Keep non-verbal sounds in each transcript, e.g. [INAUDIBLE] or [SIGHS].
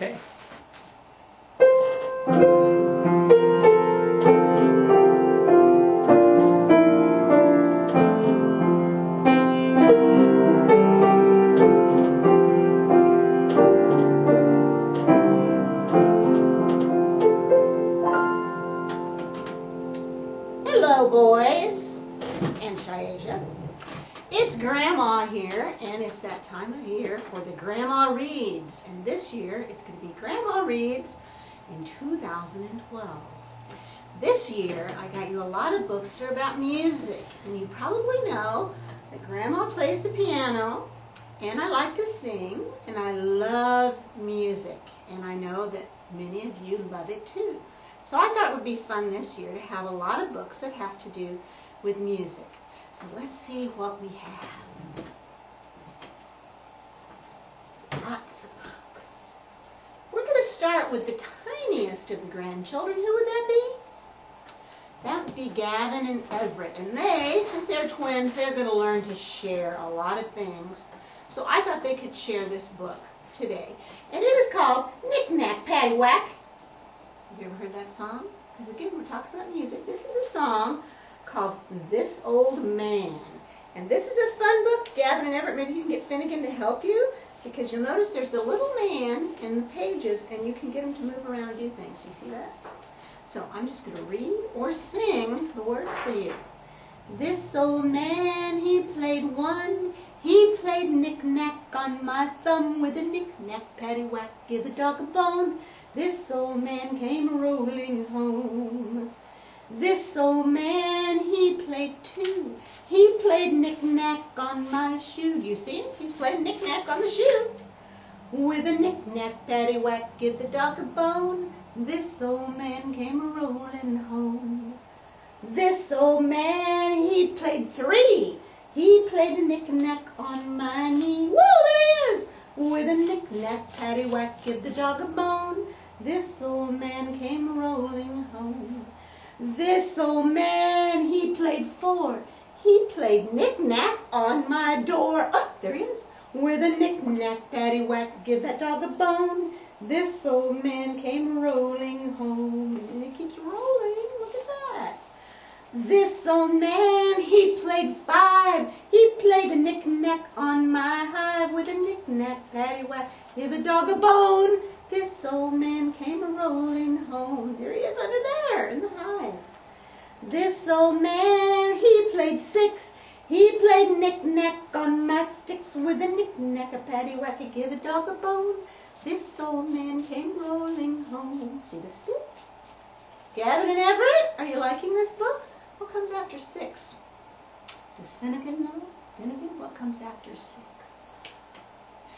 Okay. 2012. This year, I got you a lot of books that are about music. And you probably know that Grandma plays the piano, and I like to sing, and I love music. And I know that many of you love it too. So I thought it would be fun this year to have a lot of books that have to do with music. So let's see what we have. Lots of books. We're going to start with the tiniest of the grandchildren. Who would that be? That would be Gavin and Everett. And they, since they're twins, they're going to learn to share a lot of things. So I thought they could share this book today. And it is called Knick Knack Paddywhack. Have you ever heard that song? Because again, we're talking about music. This is a song called This Old Man. And this is a fun book. Gavin and Everett, maybe you can get Finnegan to help you because you'll notice there's the little man in the pages and you can get him to move around and do things. You see that? So I'm just going to read or sing the words for you. This old man, he played one. He played knick-knack on my thumb with a knick-knack, paddywhack, give a dog a bone. This old man came rolling home. This old man, he played two. He played knick-knack on my shoe. You see him? He's playing knick-knack on the shoe. With a knick-knack, paddywhack, give the dog a bone. This old man came rolling home. This old man, he played three. He played a knick-knack on my knee. Whoa, there he is! With a knick-knack, paddywhack, give the dog a bone. This old man came rolling home. This old man, he played four. He played knick-knack on my door. Oh, there he is. With a knick-knack, paddywhack, give that dog a bone. This old man came rolling home. And he keeps rolling. Look at that. This old man, he played five. He played a knick-knack on my hive with a knick-knack, paddywhack, give a dog a bone. This old man came rolling home. There he is under there in the hive. This old man, he played six. He played knick-knack on my sticks with a knick-knack, a paddywhack, a give a dog a bone. This old man came rolling home. See the stick? Gavin and Everett, are you liking this book? What comes after six? Does Finnegan know? Finnegan, what comes after six?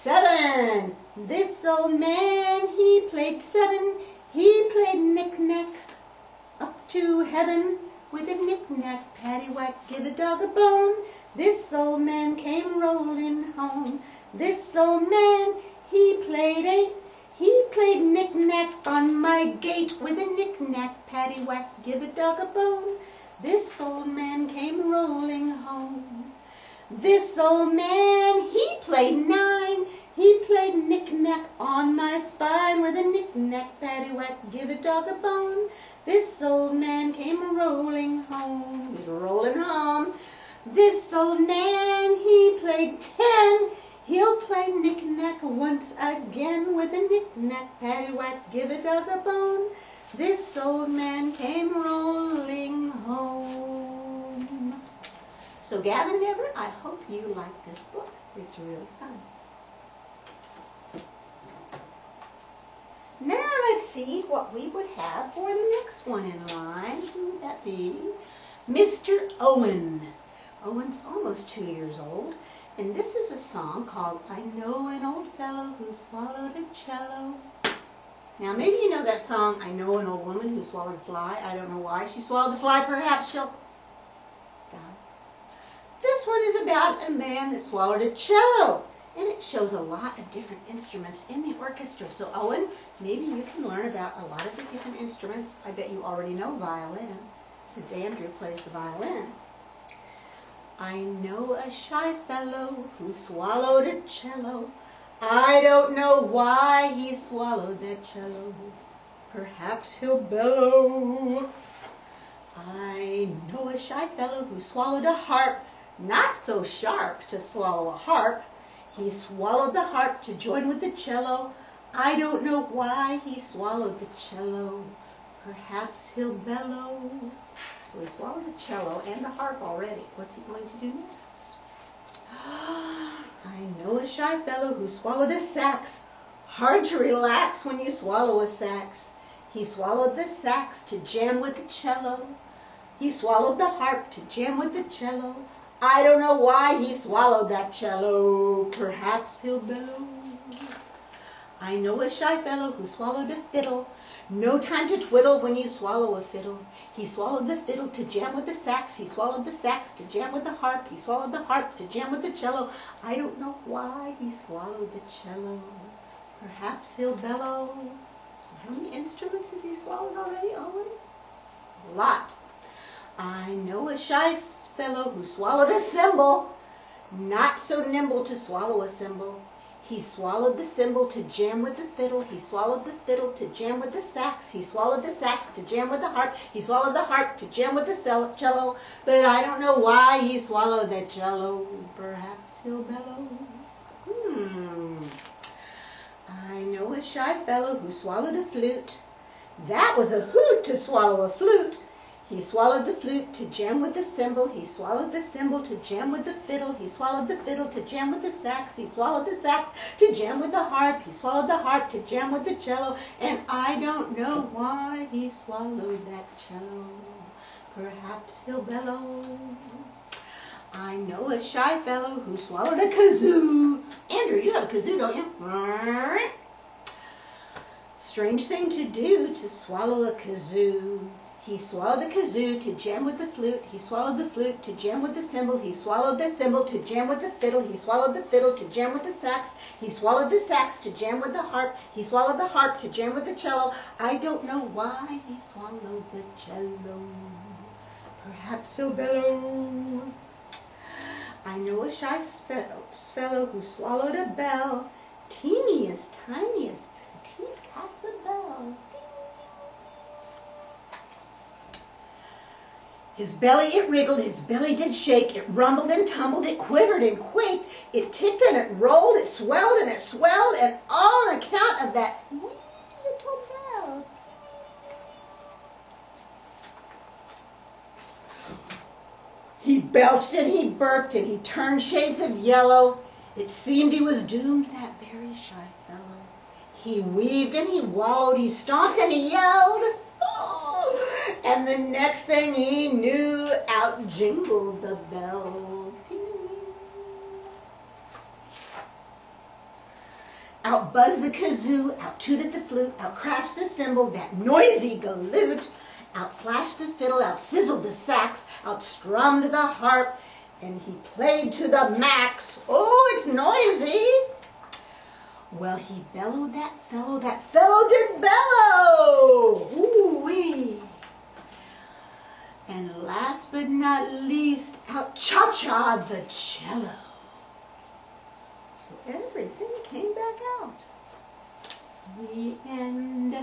Seven. This old man, he played seven. He played knick-knack up to heaven with a knick-knack, paddywhack, give a dog a bone. This old man came rolling home. This old man, he played eight. He played knick-knack on my gate with a knick-knack, paddywhack, give a dog a bone. This old man came rolling home. This old man, he played nine. He played knick-knack on my spine with a knick-knack, paddywhack, give a dog a bone. This old man came rolling home. He's rolling home. This old man, he played ten. He'll play knick-knack once again with a knick-knack, paddywhack, give a dog a bone. This old man came rolling home. So Gavin and Everett, I hope you like this book. It's really fun. Now let's see what we would have for the next one in line. Who would that be? Mr. Owen. Owen's almost two years old, and this is a song called I Know an Old Fellow Who Swallowed a Cello. Now maybe you know that song, I Know an Old Woman Who Swallowed a Fly. I don't know why she swallowed the fly. Perhaps she'll... Die. This one is about a man that swallowed a cello. And it shows a lot of different instruments in the orchestra. So Owen, maybe you can learn about a lot of the different instruments. I bet you already know violin, since Andrew plays the violin. I know a shy fellow who swallowed a cello. I don't know why he swallowed that cello. Perhaps he'll bellow. I know a shy fellow who swallowed a harp, not so sharp to swallow a harp. He swallowed the harp to join with the cello. I don't know why he swallowed the cello. Perhaps he'll bellow. So he swallowed the cello and the harp already. What's he going to do next? I know a shy fellow who swallowed a sax. Hard to relax when you swallow a sax. He swallowed the sax to jam with the cello. He swallowed the harp to jam with the cello. I don't know why he swallowed that cello. Perhaps he'll bellow. I know a shy fellow who swallowed a fiddle. No time to twiddle when you swallow a fiddle. He swallowed the fiddle to jam with the sax. He swallowed the sax to jam with the harp. He swallowed the harp to jam with the cello. I don't know why he swallowed the cello. Perhaps he'll bellow. So how many instruments has he swallowed already, Owen? A lot. I know a shy fellow who swallowed a cymbal. Not so nimble to swallow a cymbal. He swallowed the cymbal to jam with the fiddle. He swallowed the fiddle to jam with the sax. He swallowed the sax to jam with the harp. He swallowed the harp to jam with the cello. But I don't know why he swallowed that cello. Perhaps he'll bellow. Hmm. I know a shy fellow who swallowed a flute. That was a hoot to swallow a flute. He swallowed the flute to jam with the cymbal. He swallowed the cymbal to jam with the fiddle. He swallowed the fiddle to jam with the sax. He swallowed the sax to jam with the harp. He swallowed the harp to jam with the cello. And I don't know why he swallowed that cello. Perhaps he'll bellow. I know a shy fellow who swallowed a kazoo. Andrew, you have a kazoo, don't you? Strange thing to do to swallow a kazoo. He swallowed the kazoo to jam with the flute. He swallowed the flute to jam with the cymbal. He swallowed the cymbal to jam with the fiddle. He swallowed the fiddle to jam with the sax. He swallowed the sax to jam with the harp. He swallowed the harp to jam with the cello. I don't know why he swallowed the cello. Perhaps he'll bellow. I know a shy fellow who swallowed a bell. Teeniest, tiniest, petite casa His belly it wriggled, his belly did shake, it rumbled and tumbled, it quivered and quaked, it ticked and it rolled, it swelled and it swelled, and all on account of that little bell. He belched and he burped and he turned shades of yellow. It seemed he was doomed, that very shy fellow. He weaved and he wallowed, he stomped and he yelled. [LAUGHS] And the next thing he knew, out jingled the bell. Out buzzed the kazoo, out tooted the flute, out crashed the cymbal, that noisy galoot. Out flashed the fiddle, out sizzled the sax, out strummed the harp, and he played to the max. Oh, it's noisy. Well, he bellowed that fellow, that fellow did bellow. Ooh-wee. And last but not least, out cha-cha the cello. So everything came back out. The end.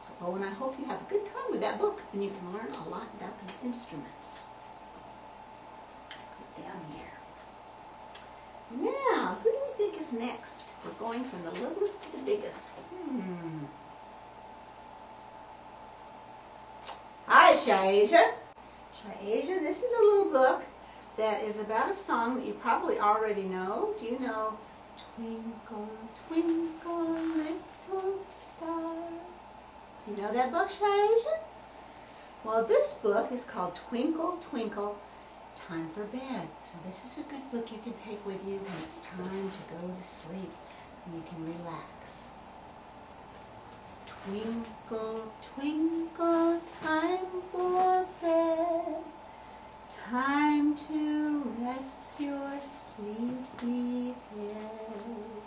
So, oh, and I hope you have a good time with that book, and you can learn a lot about those instruments. Put down here. Now, who do we think is next? We're going from the littlest to the biggest. Hmm. Hi, Shaisha. Shaisha, this is a little book that is about a song that you probably already know. Do you know Twinkle, Twinkle, Little Star? You know that book, Shaisha? Well, this book is called Twinkle, Twinkle, Time for Bed. So this is a good book you can take with you when it's time to go to sleep you can relax. Twinkle, twinkle, time for bed, time to rest your sleepy head.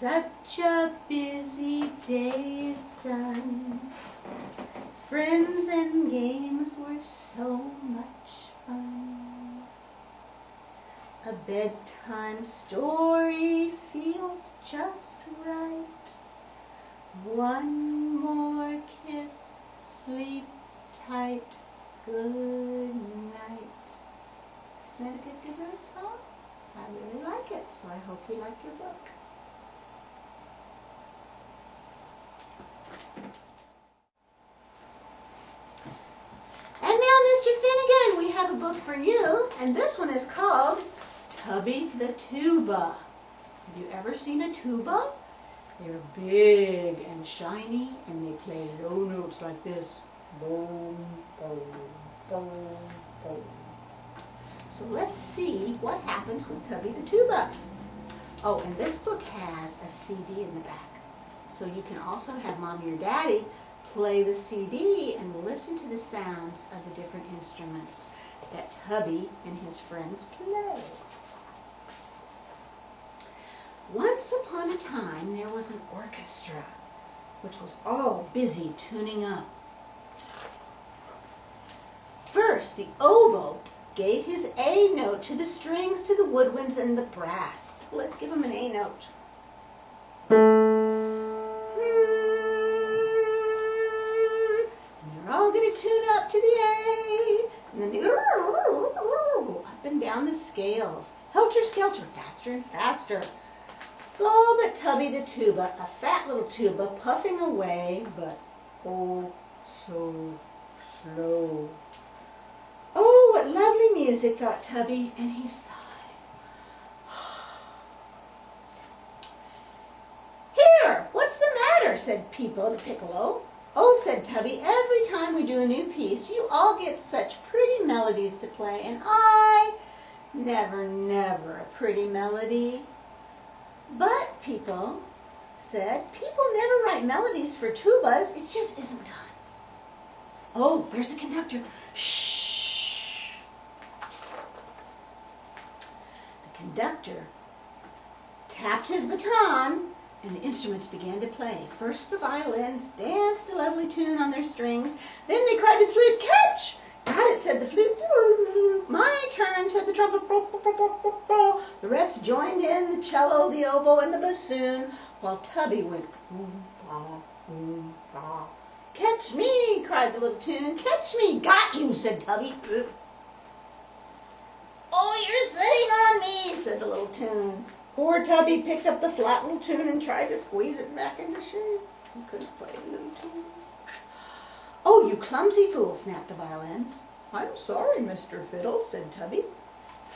Such a busy day is done, friends and games were so much fun. A bedtime story feels just right. One more kiss, sleep tight, good night. Isn't that a good good night song? I really like it, so I hope you like your book. And now, Mr. Finnegan, we have a book for you, and this one is called Tubby the Tuba. Have you ever seen a tuba? They're big and shiny, and they play low notes like this. Boom, boom, boom, boom. So let's see what happens with Tubby the Tuba. Oh, and this book has a CD in the back. So you can also have mommy or daddy play the CD and listen to the sounds of the different instruments that Tubby and his friends play. Once upon a time, there was an orchestra which was all busy tuning up. First, the oboe gave his A note to the strings, to the woodwinds, and the brass. Let's give him an A note. And they're all going to tune up to the A. And then they go up and down the scales. Helter skelter, faster and faster. Oh, but Tubby the tuba, a fat little tuba, puffing away, but oh, so slow. Oh, what lovely music, thought Tubby, and he sighed. [SIGHS] Here, what's the matter? said Peepo the piccolo. Oh, said Tubby, every time we do a new piece, you all get such pretty melodies to play, and I never, never a pretty melody. But Peepo said, people never write melodies for tubas, it just isn't done. Oh, there's a conductor. Shh. The conductor tapped his baton and the instruments began to play. First the violins danced a lovely tune on their strings. Then they cried the flute, catch! Got it, said the flute. My turn, said the trumpet. The rest joined in, the cello, the oboe, and the bassoon, while Tubby went. Catch me, cried the little tune. Catch me. Got you, said Tubby. Oh, you're sitting on me, said the little tune. Poor Tubby picked up the flat little tune and tried to squeeze it back into shape. He couldn't play the little tune. Oh, you clumsy fool, snapped the violins. I'm sorry, Mr. Fiddle, said Tubby.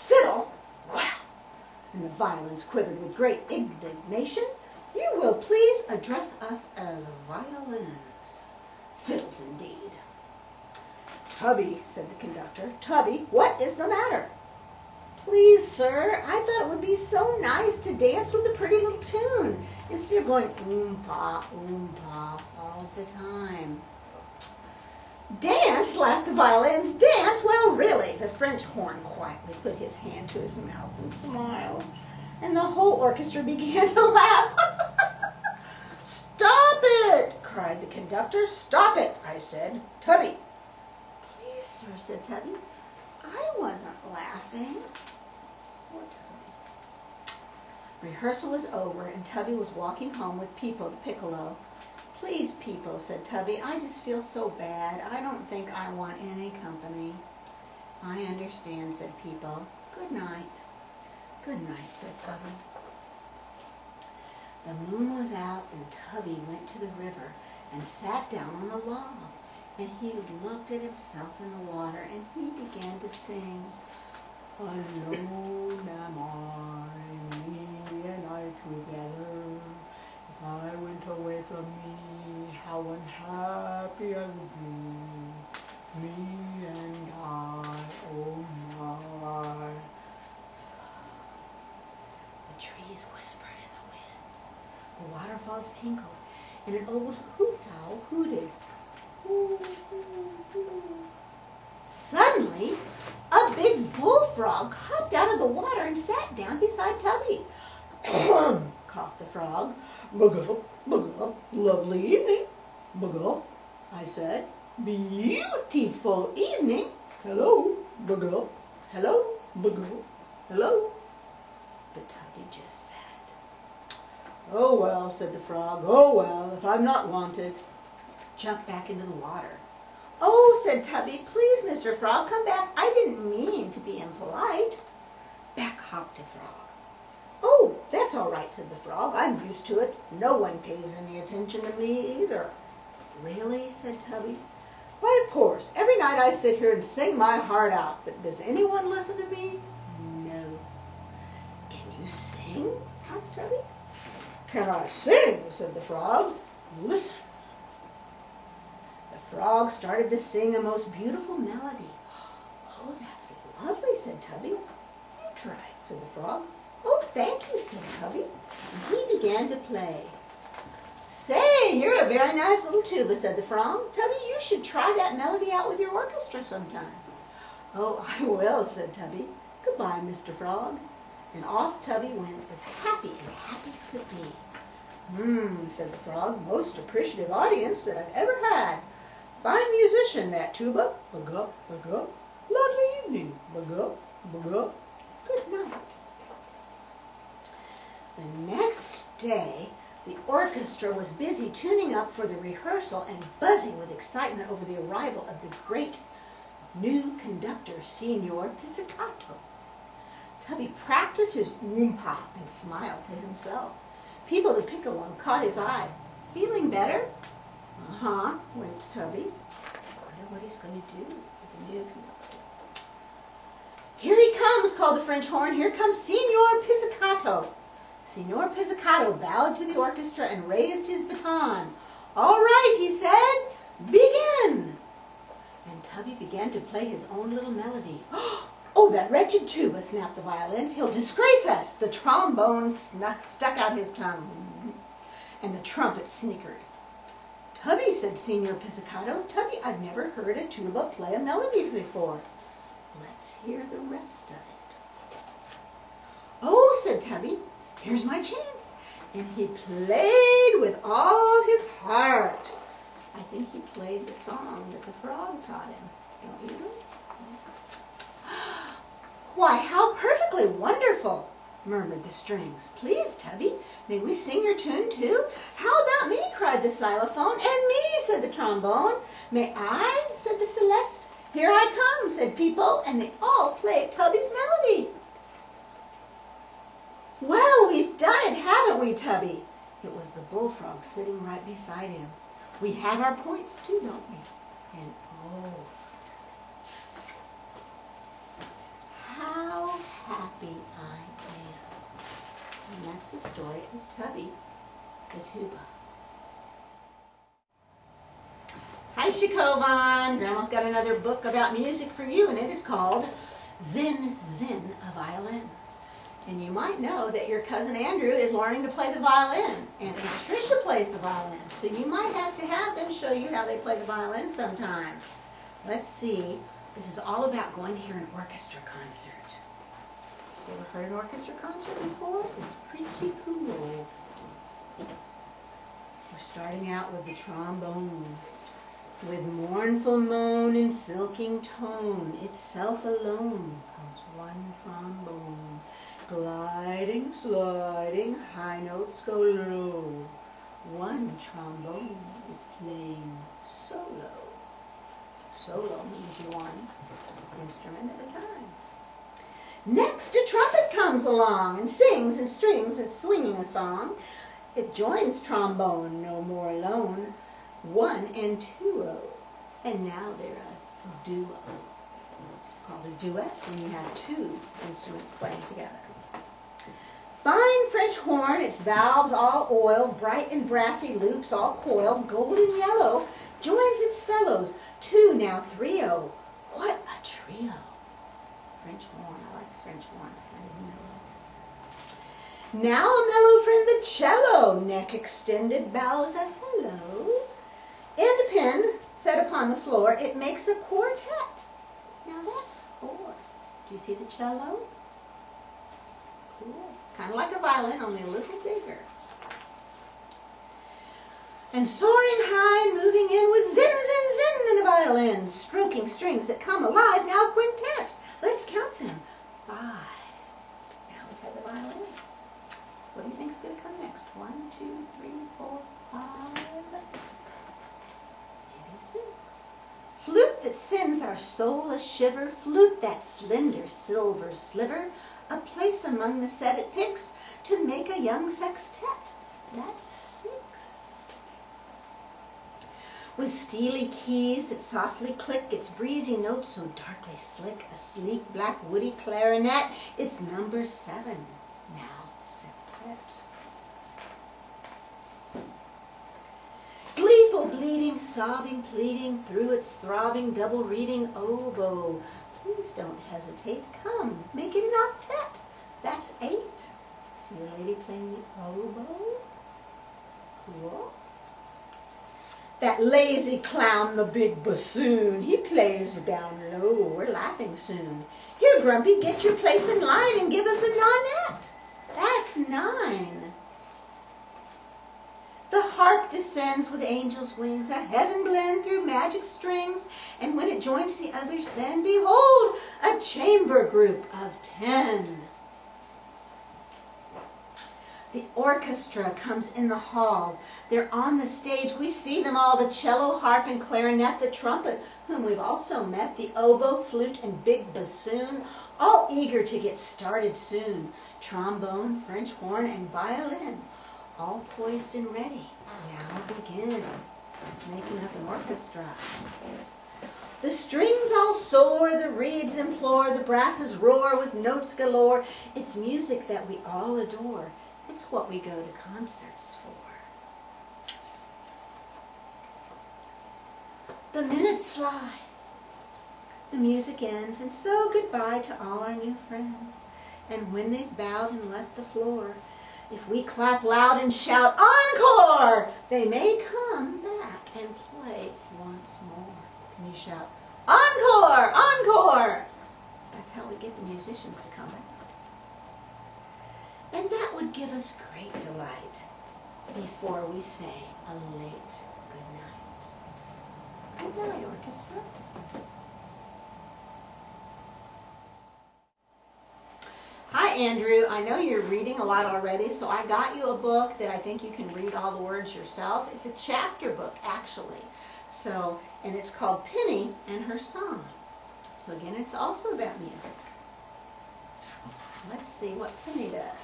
Fiddle? Wow! And the violins quivered with great indignation. You will please address us as violins. Fiddles indeed. Tubby, said the conductor. Tubby, what is the matter? Please, sir, I thought it would be so nice to dance with a pretty little tune instead of going oom-pa, oom-pa all the time. Dance, laughed the violins. Dance? Well, really. The French horn quietly put his hand to his mouth and smiled. And the whole orchestra [LAUGHS] began to laugh. [LAUGHS] Stop it, cried the conductor. Stop it, I said. Tubby. Please, sir, said Tubby. I wasn't laughing. Poor Tubby. Rehearsal was over, and Tubby was walking home with Peepo the piccolo. Please, Peepo, said Tubby, I just feel so bad. I don't think I want any company. I understand, said Peepo. Good night. Good night, said Tubby. The moon was out, and Tubby went to the river and sat down on a log. And he looked at himself in the water, and he began to sing. Alone am I, me and I together. I went away from me, how unhappy I would be. Me and I, oh my. The trees whispered in the wind. The waterfalls tinkled, and an old hoot owl hooted. Hoo, hoo, hoo. Suddenly, a big bullfrog hopped out of the water and sat down beside Tubby. [CLEARS THROAT] coughed the frog. Bug-up, bug-up, lovely evening. Bug-up, I said. Beautiful evening. Hello, bug-up. Hello, bug-up. Hello, But Tubby just sat. Oh well, said the frog. Oh well, if I'm not wanted. Jump back into the water. Oh, said Tubby, please, Mr. Frog, come back. I didn't mean to be impolite. Back hopped the frog. Oh, that's all right, said the frog. I'm used to it. No one pays any attention to me either. Really, said Tubby. Why, of course. Every night I sit here and sing my heart out, but does anyone listen to me? No. Can you sing? asked Tubby. Can I sing? said the frog. Listen. The frog started to sing a most beautiful melody. Oh, that's lovely, said Tubby. You try said the frog. Oh, thank you, said Tubby. And he began to play. Say, you're a very nice little tuba, said the frog. Tubby, you should try that melody out with your orchestra sometime. Oh, I will, said Tubby. Goodbye, Mr. Frog. And off Tubby went, as happy and happy as could be. Hmm, said the frog, most appreciative audience that I've ever had. Fine musician, that tuba. Bug-up, bug-up. Lovely evening. Bug-up, bug-up. Good night. The next day, the orchestra was busy tuning up for the rehearsal and buzzing with excitement over the arrival of the great new conductor, Signor Pizzicato. Tubby practiced his oompa and smiled to himself. Peepo the piccolo caught his eye. Feeling better? Uh-huh, went Tubby. Wonder what he's going to do with the new conductor. Here he comes, called the French horn. Here comes Signor Pizzicato. Signor Pizzicato bowed to the orchestra and raised his baton. All right, he said, begin. And Tubby began to play his own little melody. [GASPS] Oh, that wretched tuba, snapped the violins. He'll disgrace us. The trombone snuck, stuck out his tongue. And the trumpet snickered. Tubby, said Signor Pizzicato. Tubby, I've never heard a tuba play a melody before. Let's hear the rest of it. Oh, said Tubby, here's my chance. And he played with all his heart. I think he played the song that the frog taught him. Don't you? [GASPS] Why, how perfectly wonderful, murmured the strings. Please, Tubby, may we sing your tune too? How about me, cried the xylophone. And me, said the trombone. May I, said the celeste. Here I come, said Peepo, and they all played Tubby's melody. Well, we've done it, haven't we, Tubby? It was the bullfrog sitting right beside him. We have our points too, don't we? And oh, how happy I am. And that's the story of Tubby the tuba. Hi, Shakovan. Grandma's got another book about music for you, and it is called Zin Zin, a Violin. And you might know that your cousin Andrew is learning to play the violin, and Patricia plays the violin. So you might have to have them show you how they play the violin sometime. Let's see. This is all about going to hear an orchestra concert. You ever heard an orchestra concert before? It's pretty cool. We're starting out with the trombone. With mournful moan and silking tone, itself alone comes one trombone. Gliding, sliding, high notes go low. One trombone is playing solo. Solo means one instrument at a time. Next, a trumpet comes along and sings and strings and swinging a song. It joins trombone, no more alone. One and two o, and now they're a duo. It's called a duet when you have two instruments playing together. Fine French horn, its valves all oiled, bright and brassy loops all coiled, golden yellow, joins its fellows, two, now three o. What a trio! French horn, I like the French horn, it's kind of mellow. Now a mellow friend, the cello, neck extended, bows a hello. End pin set upon the floor, it makes a quartet. Now that's four. Do you see the cello? Cool. Kind of like a violin, only a little bigger. And soaring high and moving in with zin, zin, zin in a violin, stroking strings that come alive, now quintet. Let's count them. Five. Now we have the violin. What do you think's going to come next? One, two, three, four, five, maybe six. Flute that sends our soul a shiver, flute that slender silver sliver, a place among the set it picks to make a young sextet. That's six. With steely keys that softly click, its breezy notes so darkly slick, a sleek black woody clarinet, it's number seven, now septet. Gleeful bleeding, sobbing, pleading, through its throbbing, double reading oboe. Please don't hesitate, come, make it an octet. That's eight. See a lady playing the oboe? Cool. That lazy clown, the big bassoon, he plays down low. We're laughing soon. Here, Grumpy, get your place in line and give us a nonette. That's nine. The harp descends with angel's wings, a heaven blend through magic strings, and when it joins the others, then behold, a chamber group of ten. The orchestra comes in the hall. They're on the stage. We see them all the cello, harp, and clarinet, the trumpet, whom we've also met, the oboe, flute, and big bassoon, all eager to get started soon. Trombone, French horn, and violin, all poised and ready. Now begin. It's making up an orchestra. The strings all soar, the reeds implore, the brasses roar with notes galore. It's music that we all adore. It's what we go to concerts for. The minutes fly. The music ends, and so goodbye to all our new friends. And when they've bowed and left the floor, if we clap loud and shout, Encore! They may come back and play once more. Can you shout, Encore! Encore! That's how we get the musicians to come back. And that would give us great delight before we say a late good night. Good night, orchestra. Hi, Andrew. I know you're reading a lot already, so I got you a book that I think you can read all the words yourself. It's a chapter book, actually. So, and it's called Penny and Her Song. So again, it's also about music. Let's see what Penny does.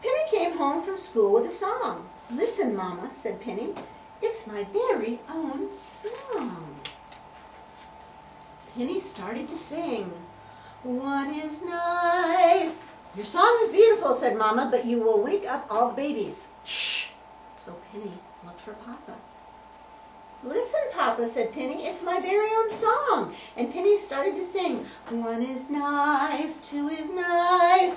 Penny came home from school with a song. Listen, Mama, said Penny. It's my very own song. Penny started to sing. One is nice. Your song is beautiful, said Mama, but you will wake up all the babies. Shh. So Penny looked for Papa. Listen, Papa, said Penny, it's my very own song. And Penny started to sing. One is nice, two is nice.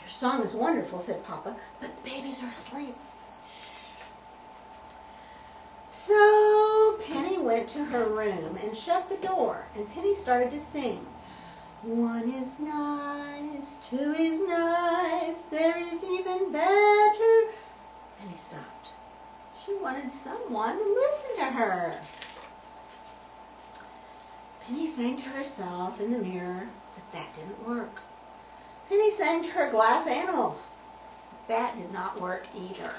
Your song is wonderful, said Papa, but the babies are asleep. So Penny went to her room and shut the door, and Penny started to sing. One is nice, two is nice, there is even better. Penny stopped. She wanted someone to listen to her. Penny sang to herself in the mirror, but that didn't work. Penny sang to her glass animals. That did not work either.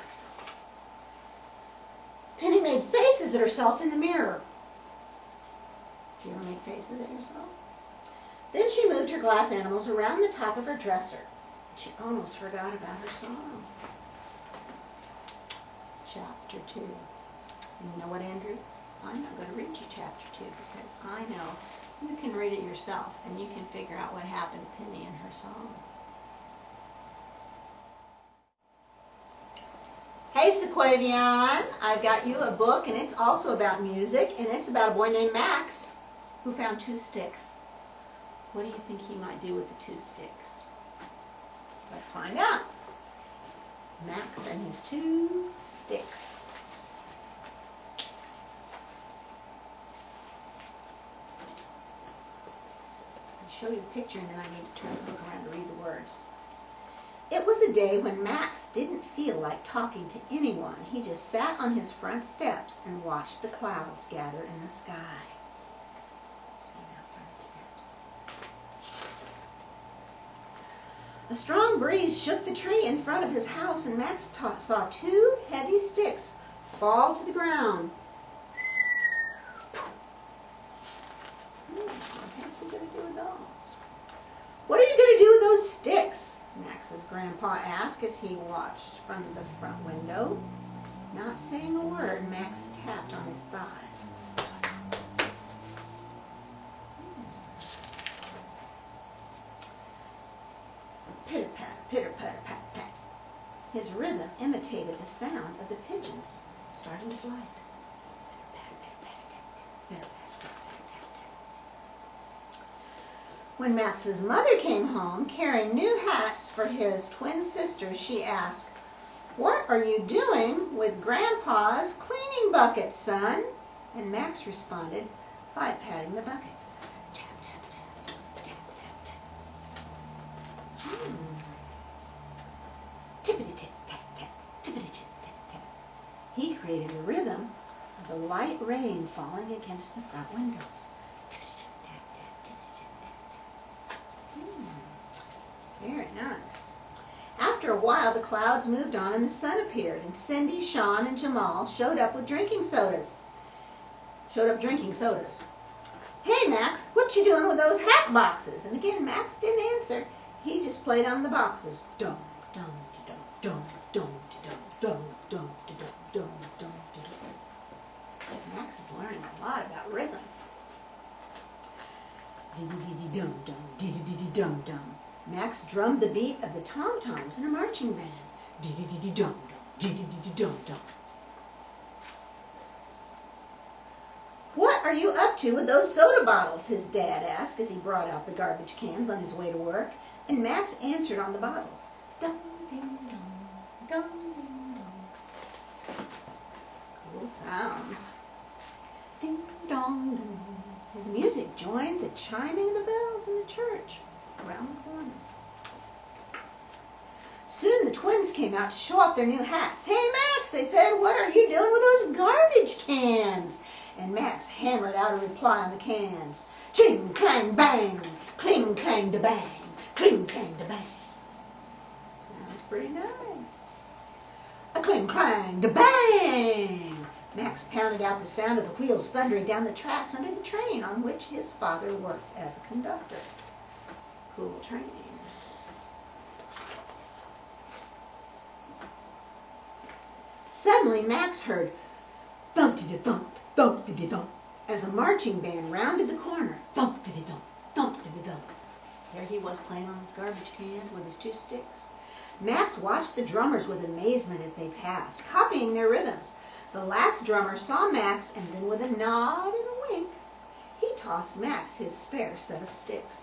Penny made faces at herself in the mirror. Do you ever make faces at yourself? Then she moved her glass animals around the top of her dresser. She almost forgot about her song. Chapter 2. And you know what, Andrew? I'm not going to read you chapter 2 because I know you can read it yourself and you can figure out what happened to Penny and her song. Hey Sequavian, I've got you a book and it's also about music and it's about a boy named Max who found two sticks. What do you think he might do with the two sticks? Let's find out. Max and his two sticks. I'll show you the picture and then I need to turn the book around to read the words. It was a day when Max didn't feel like talking to anyone. He just sat on his front steps and watched the clouds gather in the sky. A strong breeze shook the tree in front of his house, and Max saw two heavy sticks fall to the ground. Hmm, what's he going to do with those? What are you going to do with those sticks? Max's grandpa asked as he watched from the front window. Not saying a word, Max tapped on his thighs. Pitter patter, pitter patter, pat pat. His rhythm imitated the sound of the pigeons starting to flight. When Max's mother came home carrying new hats for his twin sisters, she asked, What are you doing with Grandpa's cleaning bucket, son? And Max responded by patting the bucket. Tap, tap, tap, tap, tap, tap. Hmm. He created a rhythm of the light rain falling against the front windows. Tippity tip, tap, tap, tippity tip, tap, tap. Hmm. Very nice. After a while, the clouds moved on and the sun appeared, and Cindy, Sean, and Jamal showed up with drinking sodas. Showed up drinking sodas. Hey, Max, what you doing with those hat boxes? And again, Max didn't answer. He just played on the boxes. Dum, dum, dum, dum, dum, dum, dum, dum, dum, dum, dum, dum. Max is learning a lot about rhythm. Dee-dee-dee-dum, dum, dee-dee-dee-dum, dum. Max drummed the beat of the tom-toms in a marching band. Dee-dee-dee-dum, dum, dee-dee-dee-dum, dum. What are you up to with those soda bottles? his dad asked as he brought out the garbage cans on his way to work. And Max answered on the bottles. Dum, ding, dum, dum, ding, dum. Cool sounds. Ding, dong, dong. His music joined the chiming of the bells in the church around the corner. Soon the twins came out to show off their new hats. Hey, Max, they said, what are you doing with those garbage cans? And Max hammered out a reply on the cans. Ching, clang, bang, cling, clang, da bang, cling, clang, da bang. Sounds pretty nice. A cling, clang, da bang. Max pounded out the sound of the wheels thundering down the tracks under the train on which his father worked as a conductor. Cool training. Suddenly, Max heard thump-de-de-thump, thump-de-de-thump, as a marching band rounded the corner. Thump-de-de-thump, thump-de-de-thump. There he was playing on his garbage can with his two sticks. Max watched the drummers with amazement as they passed, copying their rhythms. The last drummer saw Max, and then with a nod and a wink, he tossed Max his spare set of sticks.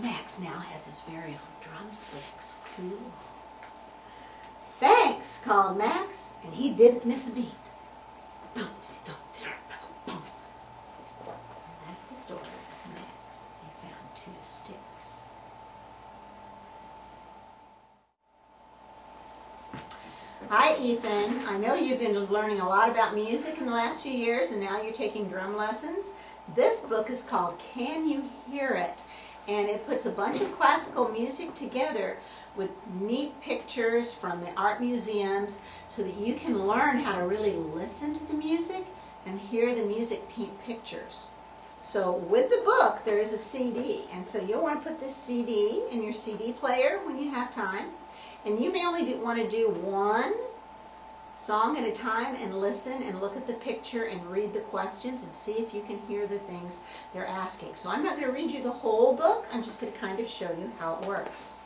Max now has his very own drumsticks. Cool. Thanks, called Max, and he didn't miss a beat. That's the story of Max. He found two sticks. Hi, Ethan. I know you've been learning a lot about music in the last few years, and now you're taking drum lessons. This book is called Can You Hear It? And it puts a bunch of classical music together with neat pictures from the art museums so that you can learn how to really listen to the music and hear the music paint pictures. So with the book, there is a CD, and so you'll want to put this CD in your CD player when you have time. And you may only want to do one song at a time and listen and look at the picture and read the questions and see if you can hear the things they're asking. So I'm not going to read you the whole book. I'm just going to kind of show you how it works.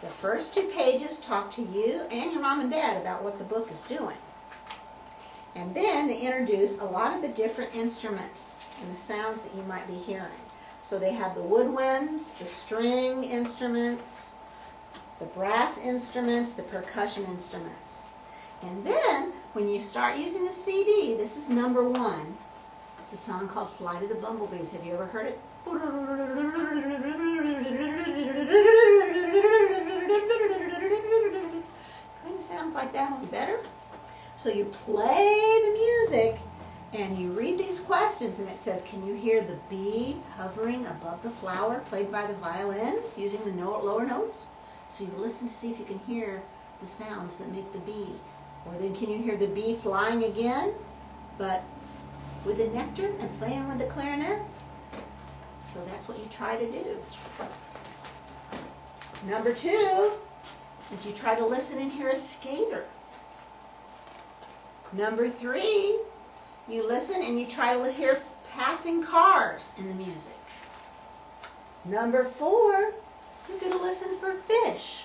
The first two pages talk to you and your mom and dad about what the book is doing. And then they introduce a lot of the different instruments and the sounds that you might be hearing. So they have the woodwinds, the string instruments, the brass instruments, the percussion instruments. And then, when you start using the CD, this is number one. It's a song called Flight of the Bumblebees. Have you ever heard it? Kind of sounds like that one better. So you play the music and you read these questions and it says, Can you hear the bee hovering above the flower played by the violins using the lower notes? So you listen to see if you can hear the sounds that make the bee. Or then, can you hear the bee flying again, but with the nectar and playing with the clarinets? So that's what you try to do. Number two is you try to listen and hear a skater. Number three, you listen and you try to hear passing cars in the music. Number four, you're going to listen for fish.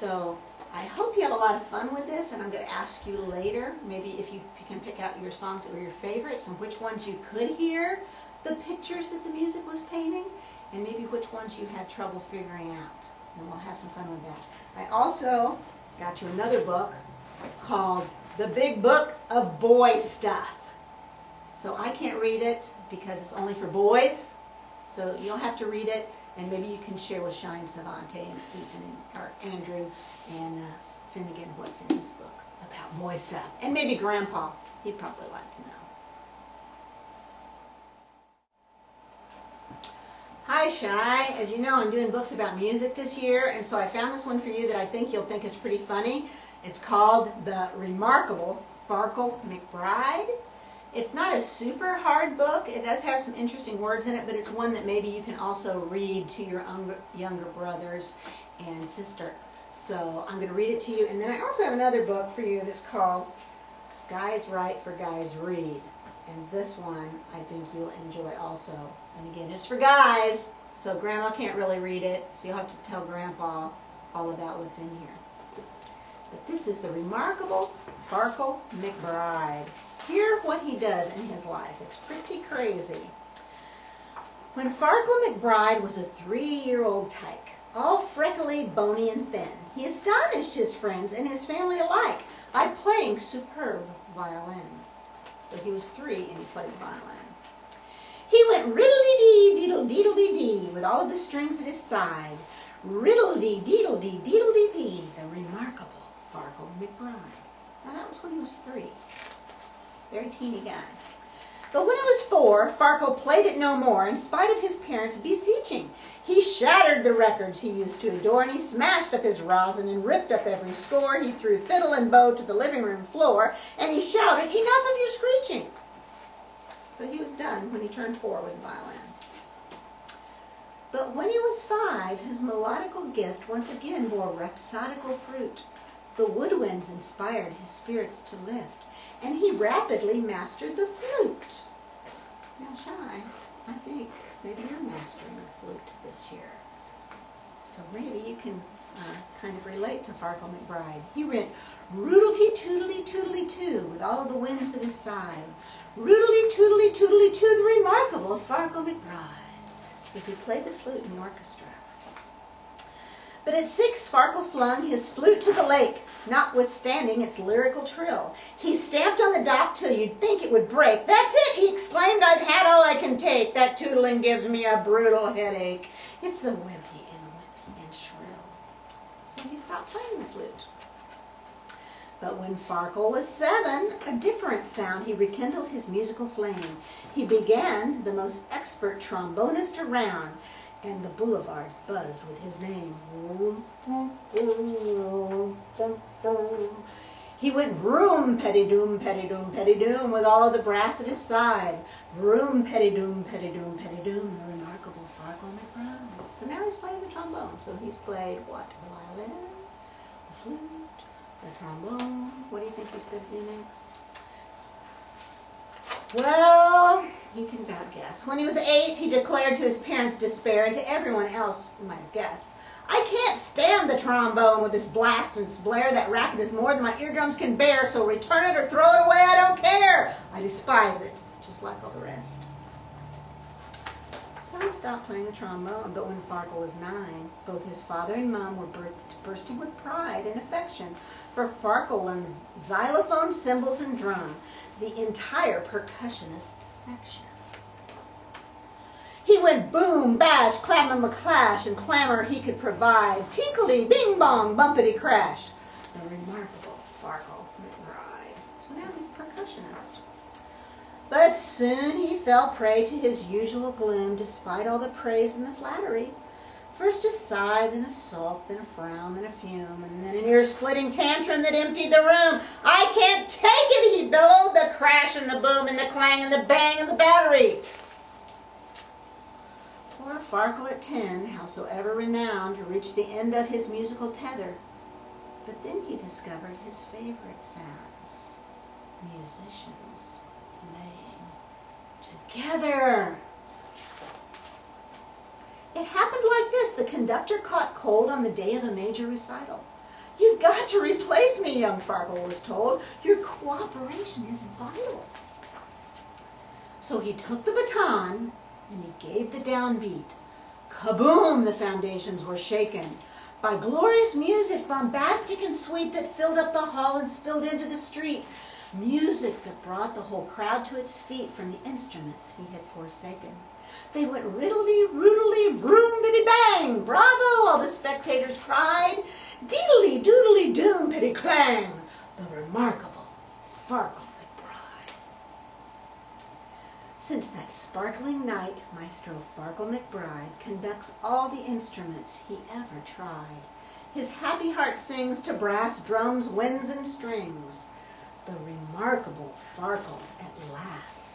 So I hope you have a lot of fun with this, and I'm going to ask you later, maybe if you can pick out your songs that were your favorites and which ones you could hear the pictures that the music was painting, and maybe which ones you had trouble figuring out. And we'll have some fun with that. I also got you another book called The Big Book of Boy Stuff. So I can't read it because it's only for boys. So you'll have to read it, and maybe you can share with Shine Savante and Ethan or Andrew and uh, Finnegan what's in this book about stuff. And maybe Grandpa. He'd probably like to know. Hi, Shy. As you know, I'm doing books about music this year, and so I found this one for you that I think you'll think is pretty funny. It's called The Remarkable Farkle McBride. It's not a super hard book. It does have some interesting words in it, but it's one that maybe you can also read to your younger brothers and sister. So I'm going to read it to you. And then I also have another book for you that's called Guys Write for Guys Read. And this one I think you'll enjoy also. And again, it's for guys, so Grandma can't really read it, so you'll have to tell Grandpa all about what's in here. But this is the remarkable Farkle McBride. Hear what he does in his life. It's pretty crazy. When Farkle McBride was a three-year-old tyke, all freckly, bony, and thin, he astonished his friends and his family alike by playing superb violin. So he was three and he played violin. He went riddle-dee-dee, deedle-deedle-dee-dee, with all of the strings at his side. Riddle-dee, deedle-dee, deedle-dee-dee, the remarkable Farkle McBride. Now that was when he was three. Very teeny guy. But when he was four, Farkle played it no more, in spite of his parents' beseeching. He shattered the records he used to adore, and he smashed up his rosin and ripped up every score. He threw fiddle and bow to the living room floor, and he shouted, Enough of your screeching! So he was done when he turned four with violin. But when he was five, his melodical gift once again bore rhapsodical fruit. The woodwinds inspired his spirits to lift, and he rapidly mastered the flute. Now, Shy, I think maybe you're mastering the flute this year. So maybe you can uh, kind of relate to Farkle McBride. He went roodlety toodly toodly too, with all the winds at his side. Roodly toodly toodly too, the remarkable Farkle McBride. So he played the flute in the orchestra. But at six, Farkle flung his flute to the lake, notwithstanding its lyrical trill. He stamped on the dock till you'd think it would break. That's it, he exclaimed, I've had all I can take. That tootling gives me a brutal headache. It's so wimpy and wimpy and shrill. So he stopped playing the flute. But when Farkle was seven, a different sound, he rekindled his musical flame. He began the most expert trombonist around, and the boulevards buzzed with his name. He went vroom, petty doom, petty doom, petty doom, with all the brass at his side. Vroom, petty doom, petty doom, petty doom, the remarkable Farkle McBride. So now he's playing the trombone. So he's played what? The violin, the flute, the trombone. What do you think he's going to do next? Well, you can about guess. When he was eight, he declared to his parents' despair and to everyone else who might have guessed, I can't stand the trombone with this blast and this blare. That racket is more than my eardrums can bear, so return it or throw it away. I don't care. I despise it, just like all the rest. So he stopped playing the trombone, but when Farkle was nine, both his father and mom were bursting with pride and affection, for Farkle learned xylophone, cymbals, and drum the entire percussionist section. He went boom, bash, clam McClash, and clamor he could provide. Tinkledy, bing bong, bumpity crash. The remarkable Farkle McBride. So now he's percussionist. But soon he fell prey to his usual gloom, despite all the praise and the flattery. First a sigh, then a sulk, then a frown, then a fume, and then an ear-splitting tantrum that emptied the room. I can't take it, he bellowed, the crash and the boom and the clang and the bang of the battery. Poor Farkle at ten, howsoever renowned, reached the end of his musical tether. But then he discovered his favorite sounds. Musicians playing together. It happened like this. The conductor caught cold on the day of a major recital. You've got to replace me, young Farkle was told. Your cooperation is vital. So he took the baton and he gave the downbeat. Kaboom! The foundations were shaken by glorious music, bombastic and sweet, that filled up the hall and spilled into the street. Music that brought the whole crowd to its feet from the instruments he had forsaken. They went riddledy, roodly, vroom, biddy, bang! Bravo! All the spectators cried. Deedly, doodly, doom, pitty, clang! The remarkable Farkle McBride. Since that sparkling night, Maestro Farkle McBride conducts all the instruments he ever tried. His happy heart sings to brass, drums, winds, and strings. The remarkable Farkles at last.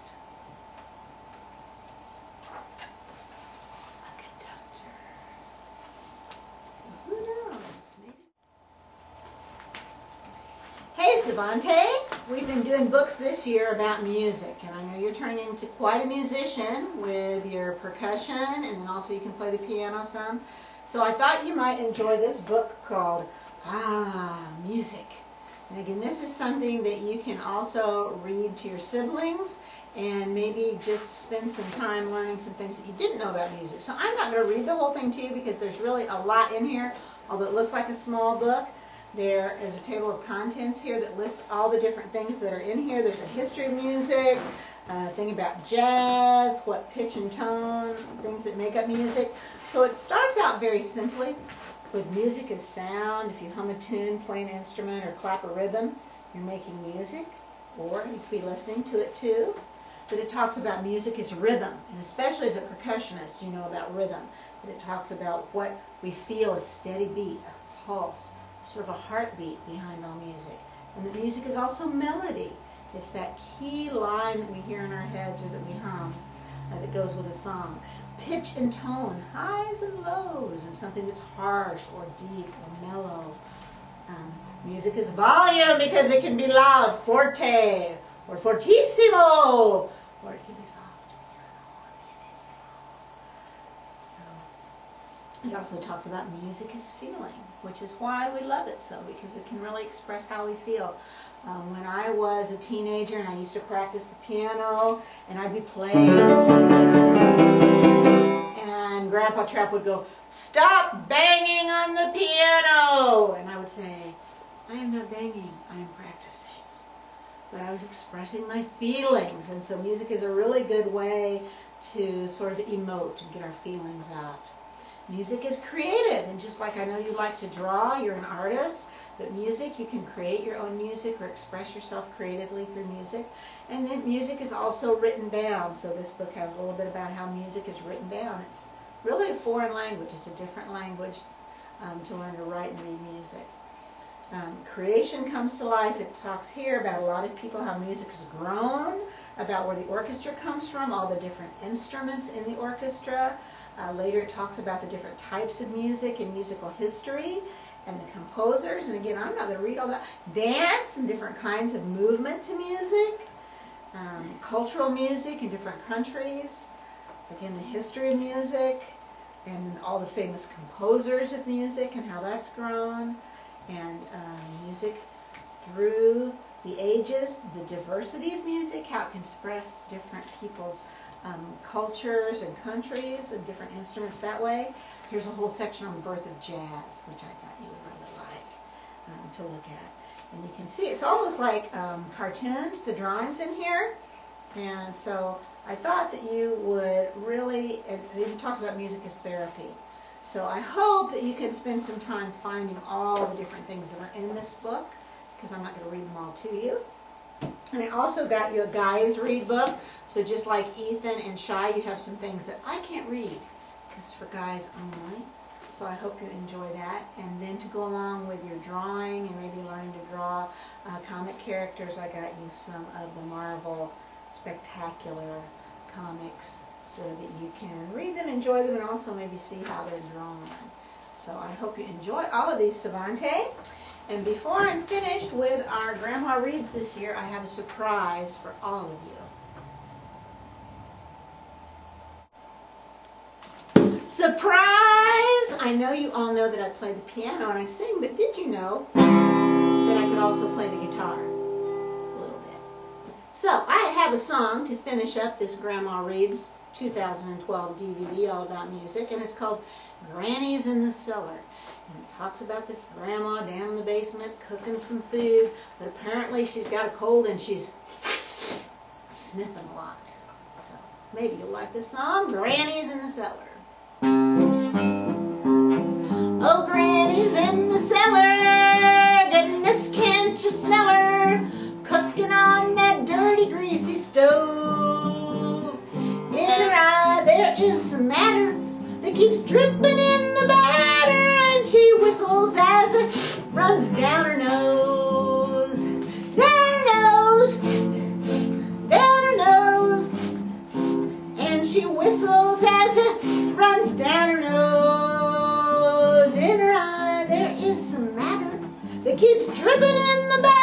Hey, Savante. We've been doing books this year about music, and I know you're turning into quite a musician with your percussion, and then also you can play the piano some. So I thought you might enjoy this book called Ah, Music. And again, this is something that you can also read to your siblings and maybe just spend some time learning some things that you didn't know about music. So I'm not going to read the whole thing to you because there's really a lot in here, although it looks like a small book. There is a table of contents here that lists all the different things that are in here. There's a history of music, a thing about jazz, what pitch and tone, things that make up music. So it starts out very simply with music as sound. If you hum a tune, play an instrument, or clap a rhythm, you're making music, or you could be listening to it too. But it talks about music as rhythm, and especially as a percussionist, you know about rhythm. But it talks about what we feel a steady beat, a pulse, sort of a heartbeat behind all music. And the music is also melody. It's that key line that we hear in our heads or that we hum uh, that goes with a song. Pitch and tone, highs and lows, and something that's harsh or deep or mellow. Um, music is volume because it can be loud, forte or fortissimo, or it can be soft. It also talks about music is feeling, which is why we love it so, because it can really express how we feel. Um, when I was a teenager and I used to practice the piano, and I'd be playing, and Grandpa Trap would go, Stop banging on the piano! And I would say, I am not banging, I am practicing. But I was expressing my feelings, and so music is a really good way to sort of emote and get our feelings out. Music is creative, and just like I know you like to draw, you're an artist, but music, you can create your own music or express yourself creatively through music. And then music is also written down, so this book has a little bit about how music is written down. It's really a foreign language, it's a different language um, to learn to write and read music. Um, creation comes to life. It talks here about a lot of people, how music has grown, about where the orchestra comes from, all the different instruments in the orchestra, uh, later it talks about the different types of music and musical history and the composers. And again, I'm not going to read all that. Dance and different kinds of movement to music, um, cultural music in different countries. Again, the history of music and all the famous composers of music and how that's grown. And um, music through the ages, the diversity of music, how it can express different people's um, cultures and countries and different instruments that way. Here's a whole section on the birth of jazz, which I thought you would really like um, to look at. And you can see it's almost like um, cartoons, the drawings in here. And so I thought that you would really, and it even talks about music as therapy. So I hope that you can spend some time finding all the different things that are in this book, because I'm not going to read them all to you. And I also got you a guys read book. So just like Ethan and Shy, you have some things that I can't read because it's for guys only. So I hope you enjoy that. And then to go along with your drawing and maybe learning to draw uh, comic characters, I got you some of the Marvel Spectacular comics so that you can read them, enjoy them, and also maybe see how they're drawn. So I hope you enjoy all of these, Savante. And before I'm finished with our Grandma Reads this year, I have a surprise for all of you. Surprise! I know you all know that I play the piano and I sing, but did you know that I could also play the guitar? A little bit. So, I have a song to finish up this Grandma Reads 2012 DVD all about music, and it's called Granny's in the Cellar. And it talks about this grandma down in the basement cooking some food, but apparently she's got a cold and she's sniffing a lot. So maybe you'll like this song, Granny's in the Cellar. Oh, Granny's in the cellar, goodness can't you smell her, cooking on that dirty greasy stove. In her eye there is some matter that keeps dripping in runs down her nose. Down her nose, down her nose, and she whistles as it runs down her nose. In her eye there is some matter that keeps dripping in the batter.